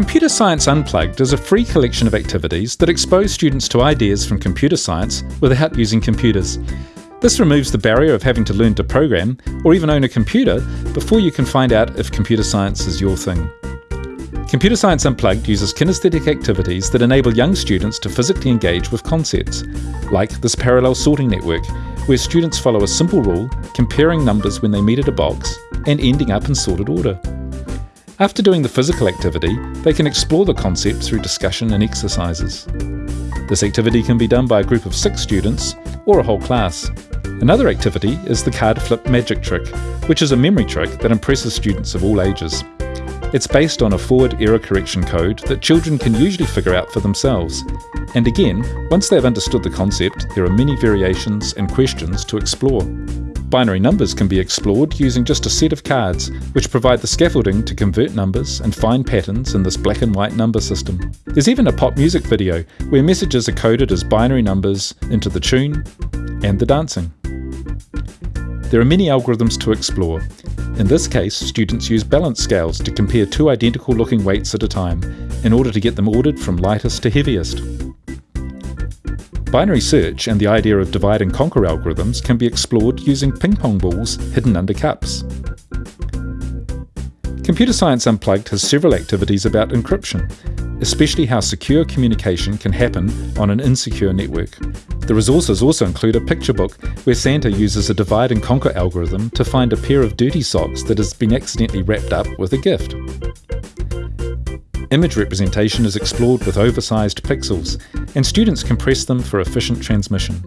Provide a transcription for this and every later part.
Computer Science Unplugged is a free collection of activities that expose students to ideas from computer science without using computers. This removes the barrier of having to learn to program or even own a computer before you can find out if computer science is your thing. Computer Science Unplugged uses kinesthetic activities that enable young students to physically engage with concepts, like this parallel sorting network, where students follow a simple rule, comparing numbers when they meet at a box, and ending up in sorted order. After doing the physical activity, they can explore the concept through discussion and exercises. This activity can be done by a group of six students or a whole class. Another activity is the card flip magic trick, which is a memory trick that impresses students of all ages. It's based on a forward error correction code that children can usually figure out for themselves. And again, once they've understood the concept, there are many variations and questions to explore. Binary numbers can be explored using just a set of cards, which provide the scaffolding to convert numbers and find patterns in this black and white number system. There's even a pop music video where messages are coded as binary numbers into the tune and the dancing. There are many algorithms to explore, in this case, students use balance scales to compare two identical looking weights at a time, in order to get them ordered from lightest to heaviest. Binary search and the idea of divide and conquer algorithms can be explored using ping pong balls hidden under cups. Computer Science Unplugged has several activities about encryption, especially how secure communication can happen on an insecure network. The resources also include a picture book where Santa uses a divide and conquer algorithm to find a pair of dirty socks that has been accidentally wrapped up with a gift. Image representation is explored with oversized pixels, and students compress them for efficient transmission.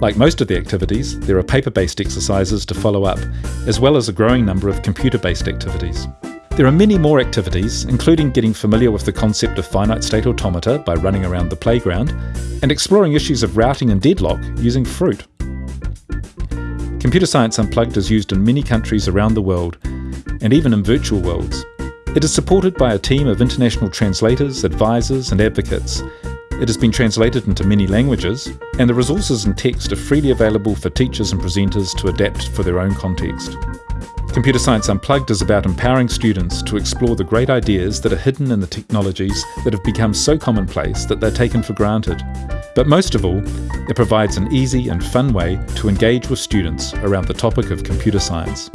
Like most of the activities, there are paper-based exercises to follow up, as well as a growing number of computer-based activities. There are many more activities, including getting familiar with the concept of finite state automata by running around the playground, and exploring issues of routing and deadlock using Fruit. Computer Science Unplugged is used in many countries around the world, and even in virtual worlds. It is supported by a team of international translators, advisors, and advocates. It has been translated into many languages, and the resources and text are freely available for teachers and presenters to adapt for their own context. Computer Science Unplugged is about empowering students to explore the great ideas that are hidden in the technologies that have become so commonplace that they're taken for granted. But most of all, it provides an easy and fun way to engage with students around the topic of computer science.